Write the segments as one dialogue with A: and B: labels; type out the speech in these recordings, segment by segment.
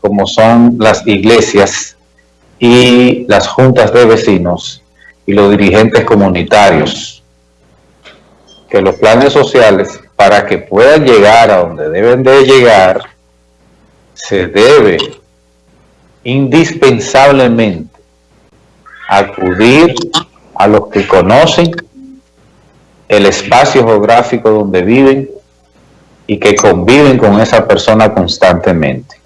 A: como son las iglesias y las juntas de vecinos y los dirigentes comunitarios, que los planes sociales, para que puedan llegar a donde deben de llegar, se debe indispensablemente acudir a los que conocen el espacio geográfico donde viven y que conviven con esa persona constantemente,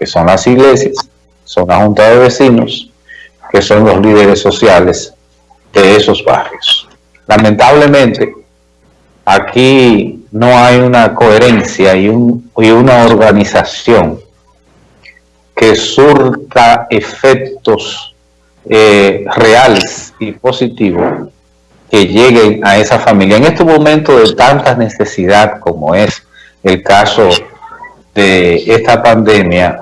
A: que son las iglesias, son la junta de vecinos, que son los líderes sociales de esos barrios. Lamentablemente, aquí no hay una coherencia y, una organización que surta efectos eh, reales y positivos que lleguen a esa familia. En este momento de tanta necesidad como es el caso de esta pandemia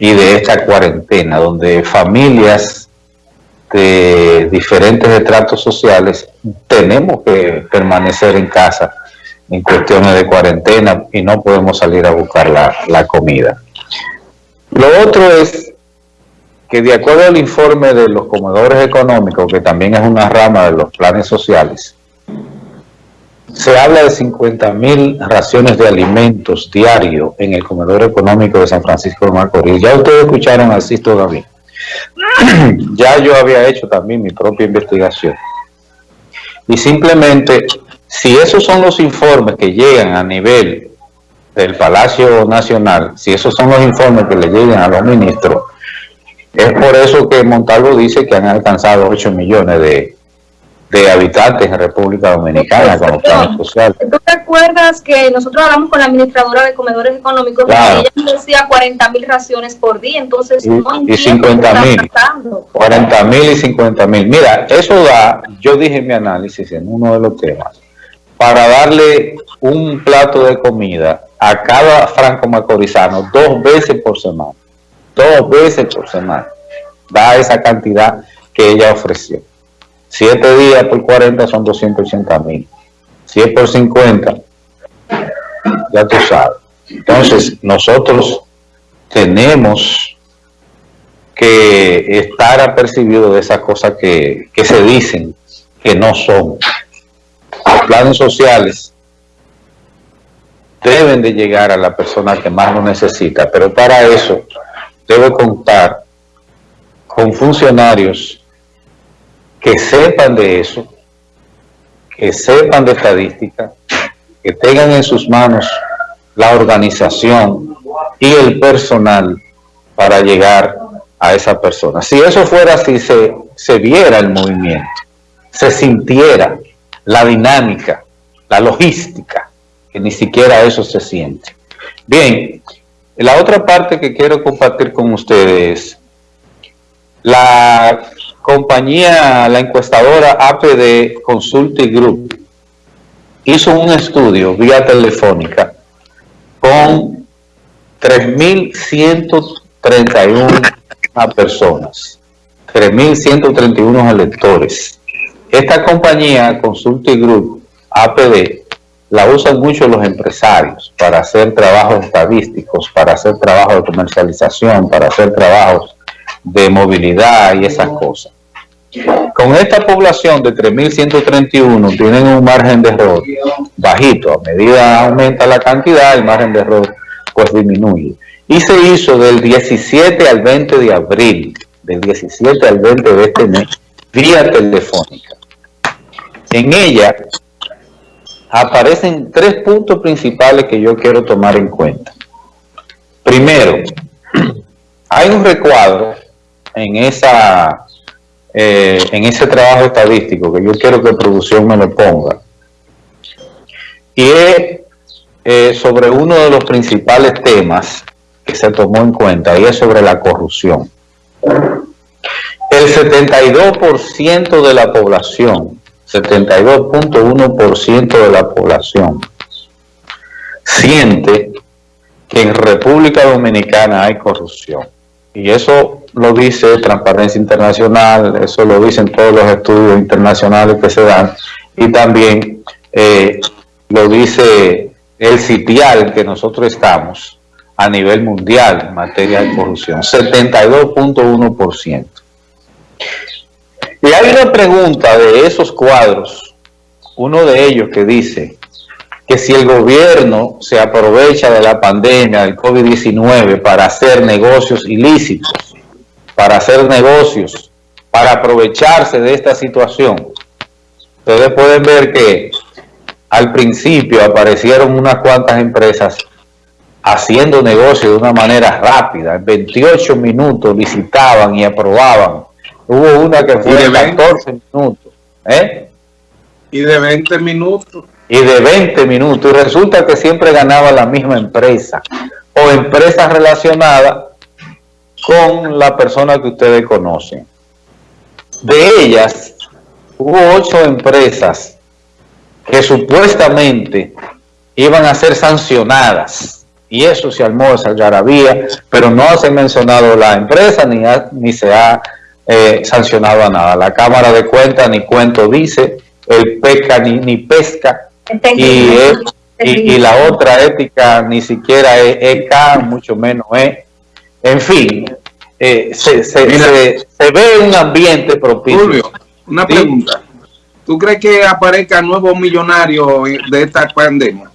A: y de esta cuarentena, donde familias de diferentes estratos sociales tenemos que permanecer en casa en cuestiones de cuarentena y no podemos salir a buscar la, la comida. Lo otro es que de acuerdo al informe de los comedores económicos, que también es una rama de los planes sociales, se habla de 50 mil raciones de alimentos diarios en el comedor económico de San Francisco de Macorís. Ya ustedes escucharon así todavía. ya yo había hecho también mi propia investigación. Y simplemente, si esos son los informes que llegan a nivel del Palacio Nacional, si esos son los informes que le llegan a los ministros, es por eso que Montalvo dice que han alcanzado 8 millones de, habitantes en República Dominicana con los planes sociales.
B: ¿Tú te acuerdas que nosotros hablamos con la administradora de comedores económicos y ella decía 40 mil raciones por día? Entonces,
A: y, y 50 mil. 40 mil y 50 mil. Mira, eso da, yo dije en mi análisis en uno de los temas, para darle un plato de comida a cada franco macorizano dos veces por semana dos veces por semana. Da esa cantidad que ella ofreció. Siete días por 40 son 280 mil. Si por 50, ya tú sabes. Entonces, nosotros tenemos que estar apercibidos de esas cosas que, que se dicen que no son. Los planes sociales deben de llegar a la persona que más lo necesita, pero para eso debe contar con funcionarios que sepan de eso, que sepan de estadística, que tengan en sus manos la organización y el personal para llegar a esa persona. Si eso fuera así, se, se viera el movimiento, se sintiera la dinámica, la logística, que ni siquiera eso se siente. Bien, la otra parte que quiero compartir con ustedes, la compañía, la encuestadora APD Consulting Group hizo un estudio vía telefónica con 3.131 personas, 3.131 electores. Esta compañía, Consulting Group, APD, la usan mucho los empresarios para hacer trabajos estadísticos, para hacer trabajos de comercialización, para hacer trabajos de movilidad y esas cosas. Con esta población de 3.131 tienen un margen de error bajito. A medida aumenta la cantidad, el margen de error pues disminuye. Y se hizo del 17 al 20 de abril, del 17 al 20 de este mes, vía telefónica. En ella aparecen tres puntos principales que yo quiero tomar en cuenta. Primero, hay un recuadro en esa eh, en ese trabajo estadístico que yo quiero que producción me lo ponga y es eh, sobre uno de los principales temas que se tomó en cuenta y es sobre la corrupción. El 72% de la población 72.1% de la población siente que en República Dominicana hay corrupción. Y eso lo dice Transparencia Internacional, eso lo dicen todos los estudios internacionales que se dan, y también eh, lo dice el sitial que nosotros estamos a nivel mundial en materia de corrupción, 72.1%. Y hay una pregunta de esos cuadros, uno de ellos que dice que si el gobierno se aprovecha de la pandemia del COVID-19 para hacer negocios ilícitos, para hacer negocios, para aprovecharse de esta situación, ustedes pueden ver que al principio aparecieron unas cuantas empresas haciendo negocio de una manera rápida. En 28 minutos licitaban y aprobaban. Hubo una que fue de 14 minutos. ¿eh?
C: Y de 20 minutos.
A: Y de 20 minutos. Y resulta que siempre ganaba la misma empresa. O empresas relacionadas con la persona que ustedes conocen. De ellas, hubo ocho empresas que supuestamente iban a ser sancionadas y eso se armó esa garabía, pero no se ha mencionado la empresa ni, ni se ha eh, sancionado a nada. La Cámara de Cuentas ni cuento dice, el PECA ni, ni pesca, y, y, la otra ética ni siquiera es ECA, mucho menos es. En fin, eh, se, se, ve un ambiente propicio. Julio,
C: una pregunta. ¿Tú crees que aparezca nuevos millonarios de esta pandemia?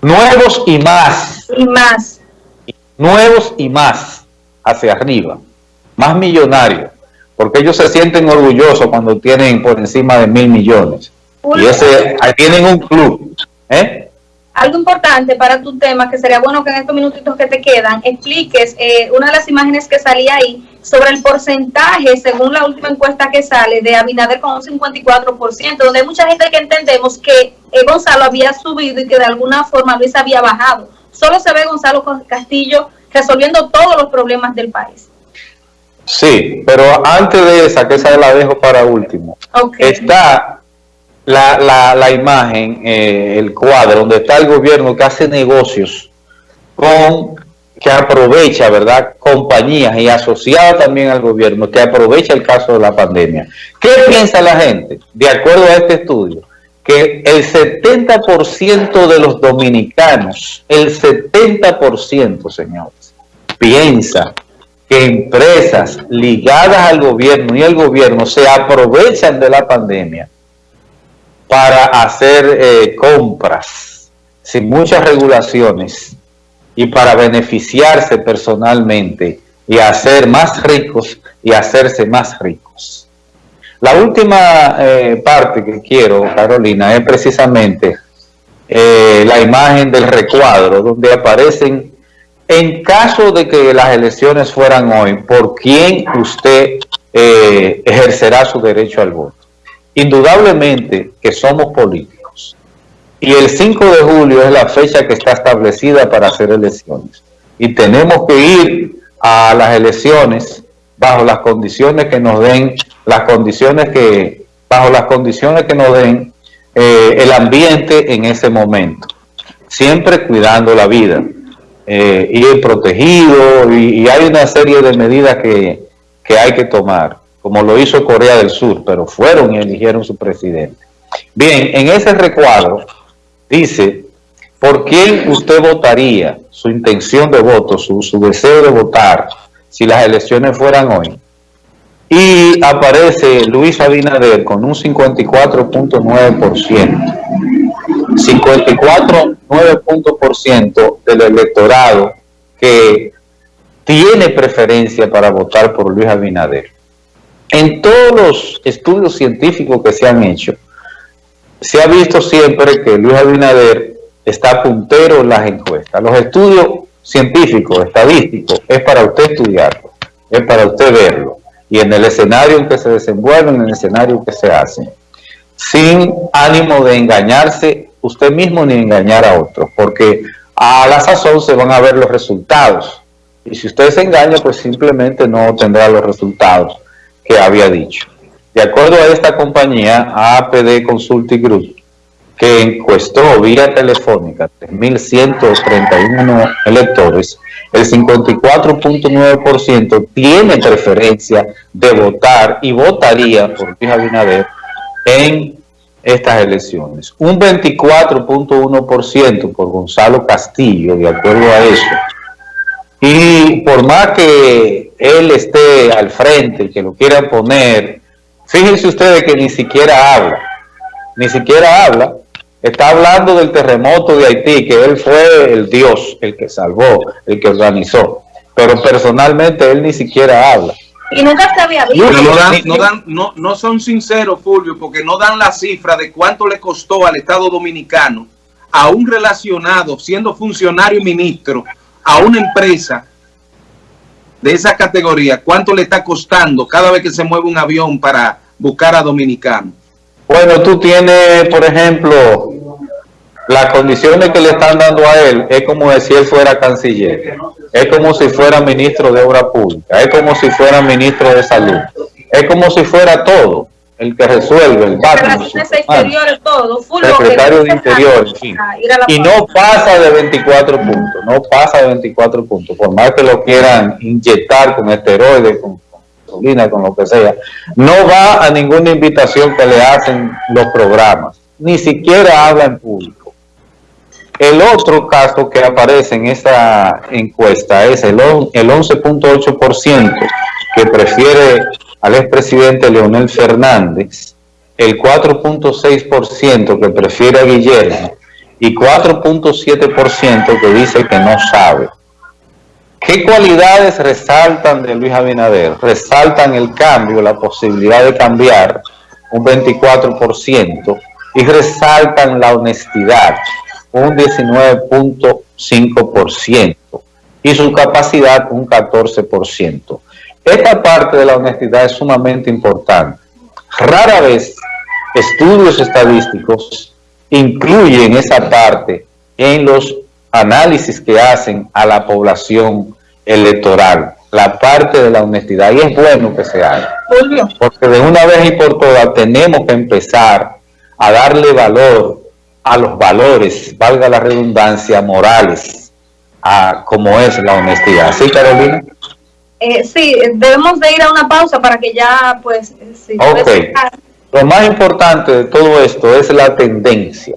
A: Nuevos y más.
B: Y más.
A: Nuevos y más hacia arriba. Más millonarios. Porque ellos se sienten orgullosos cuando tienen por encima de mil millones. Y ese, tienen un club. ¿eh?
B: algo importante para tu tema, que sería bueno que en estos minutitos que te quedan, expliques eh, una de las imágenes que salía ahí sobre el porcentaje, según la última encuesta que sale, de Abinader con un 54%, donde hay mucha gente que entendemos que eh, Gonzalo había subido y que de alguna forma Luis había bajado. Solo se ve Gonzalo Castillo resolviendo todos los problemas del país.
A: Sí, pero antes de esa, que esa la dejo para último, está la, la, la imagen, eh, el cuadro, donde está el gobierno que hace negocios con, que aprovecha, ¿verdad?, compañías y asociada también al gobierno, que aprovecha el caso de la pandemia. ¿Qué piensa la gente? De acuerdo a este estudio, que el 70% de los dominicanos, el 70%, señores, piensa que empresas ligadas al gobierno y el gobierno se aprovechan de la pandemia para hacer eh, compras sin muchas regulaciones y para beneficiarse personalmente y hacer más ricos y hacerse más ricos. La última eh, parte que quiero, Carolina, es precisamente eh, la imagen del recuadro, donde aparecen, en caso de que las elecciones fueran hoy, por quién usted ejercerá su derecho al voto. Indudablemente que somos políticos. Y el 5 de julio es la fecha que está establecida para hacer elecciones. Y tenemos que ir a las elecciones bajo las condiciones que nos den, las condiciones que, bajo las condiciones que nos den eh, el ambiente en ese momento. Siempre cuidando la vida. Eh, ir protegido y, hay una serie de medidas que, que hay que tomar como lo hizo Corea del Sur, pero fueron y eligieron su presidente. Bien, en ese recuadro dice, ¿por quién usted votaría? Su intención de voto, su, su deseo de votar, si las elecciones fueran hoy. Y aparece Luis Abinader con un 54.9%. 54.9% del electorado que tiene preferencia para votar por Luis Abinader. En todos los estudios científicos que se han hecho, se ha visto siempre que Luis Abinader está puntero en las encuestas. Los estudios científicos, estadísticos, es para usted estudiarlo, es para usted verlo. Y en el escenario en que se desenvuelve, en el escenario que se hace, sin ánimo de engañarse usted mismo ni engañar a otros, porque a la sazón se van a ver los resultados. Y si usted se engaña, pues simplemente no tendrá los resultados que había dicho. De acuerdo a esta compañía, APD Consulting Group, que encuestó vía telefónica 3.131 electores, el 54.9% tiene preferencia de votar y votaría por Luis Abinader en estas elecciones. Un 24.1% por Gonzalo Castillo, de acuerdo a eso, Y por más que él esté al frente, que lo quieran poner, fíjense ustedes que ni siquiera habla, ni siquiera habla, está hablando del terremoto de Haití, que él fue el Dios, el que salvó, el que organizó, pero personalmente él ni siquiera habla.
B: Y nunca se había visto.
C: no, dan, no, dan, no, no son sinceros, Fulvio, porque no dan la cifra de cuánto le costó al Estado Dominicano a un relacionado, siendo funcionario y ministro, a una empresa de esa categoría, cuánto le está costando cada vez que se mueve un avión para buscar a dominicanos.
A: Bueno, tú tienes, por ejemplo, las condiciones que le están dando a él, es como si él fuera canciller, es como si fuera ministro de Obra Pública, es como si fuera ministro de Salud, es como si fuera todo el que resuelve el
B: Relaciones exteriores, todo, full
A: secretario de Interior. Y no pasa de 24 puntos, no pasa de 24 puntos, por más que lo quieran inyectar con esteroides, con gasolina, con lo que sea, no va a ninguna invitación que le hacen los programas, ni siquiera habla en público. El otro caso que aparece en esta encuesta es el, el 11.8% que prefiere al expresidente Leonel Fernández, el 4.6% que prefiere a Guillermo y 4.7% que dice que no sabe. ¿Qué cualidades resaltan de Luis Abinader? Resaltan el cambio, la posibilidad de cambiar, un 24%, y resaltan la honestidad, un 19.5%, y su capacidad, un 14%. Esta parte de la honestidad es sumamente importante. Rara vez estudios estadísticos incluyen esa parte en los análisis que hacen a la población electoral, la parte de la honestidad, y es bueno que se haga. Porque de una vez y por todas tenemos que empezar a darle valor a los valores, valga la redundancia, morales, a como es la honestidad. ¿Sí, Carolina?
B: Eh, sí, debemos de ir a una pausa para que ya, pues... Si
A: ok. Lo más importante de todo esto es la tendencia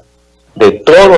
A: de todo